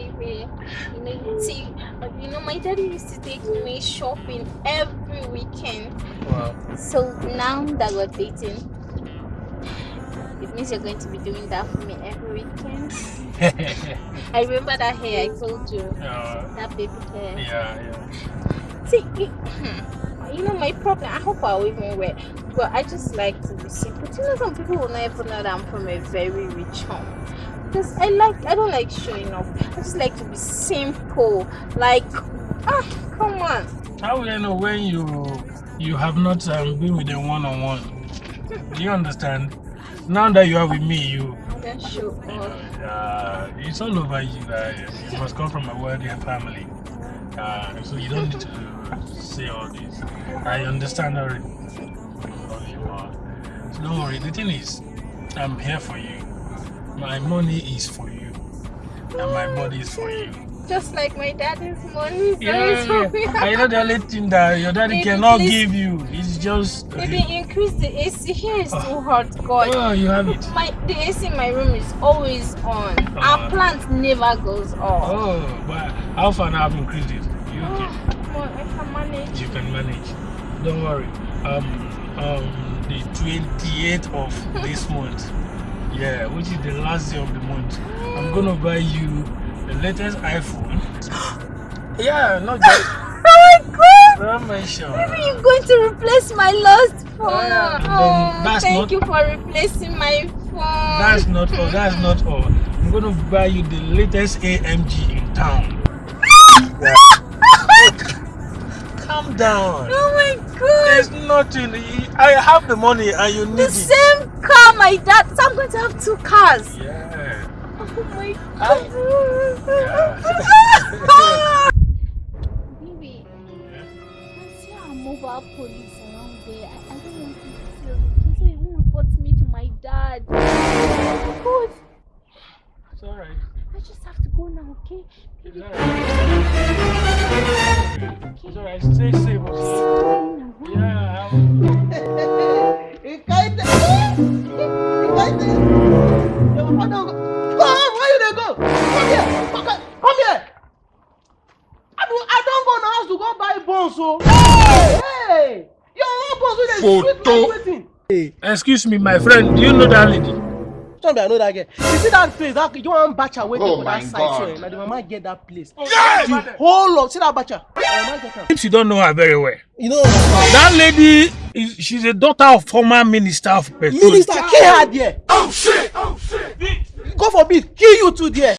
You know, see, you know, my daddy used to take me shopping every weekend. Wow. So now that we're dating, it means you're going to be doing that for me every weekend. I remember that hair I told you. Uh, That baby hair. yeah, yeah. See, it- you know, my problem, I hope I'll even wear, but I just like to be simple. You know, some people will never know that I'm from a very rich home. Because I like, I don't like showing off. I just like to be simple. Like, ah, come on. How will I know when you you have not um, been with a one-on-one? Do you understand? Now that you are with me, you I don't show off. uh, it's all over you. Uh, you must come from a wealthy family, uh, so you don't need to say all this. I understand already. All you are. So don't worry. The thing is, I'm here for you. My money is for you, and my body is for you. Just like my daddy's money. So Yeah, me. I know the only thing that your daddy Baby, cannot please. give you is just. Maybe increase the AC. Here is too hot, God. Oh, you have it. My the AC in my room is always on. Our Uh. plant never goes off. Oh, but how far now have increased it? You Oh, okay? I can manage. You can manage. Don't worry. Um, um, the 28th of this month, yeah, which is the last day of the month, I'm gonna buy you the latest iPhone. yeah, not just. Oh god! Don't. Maybe you're going to replace my lost phone. Oh, yeah, oh, that's thank not- you for replacing my phone. That's not all. That's not all. I'm gonna buy you the latest AMG in town. Yeah. Calm down. Oh my god! There's nothing. I have the money and you need The it. same car my dad. So I'm going to have two cars. Yeah. Oh my I- god! I see our mobile police around there. I, I don't want to feel it. So you won't report me to my dad. God! It's alright. I just have to go now, okay? It's alright. It's alright. Stay safe. okay? Yeah. Ikaite. Eh? Ikaite. Your father go. Come, go to go buy buns o. Hey, your own buns wey dey sweet like wetin? Excuse me, my friend. Do you know that lady? Tell me I know that girl. You see that place, that you wan bacha dey Oh for my that side God. so na the mama get that place. Yes! The whole of see that bacha. Seems you don't know her very well. You know. That lady is she's a daughter of former minister of petroleum. Minister kill her there. Oh shit! Oh shit! God forbid kill you too there.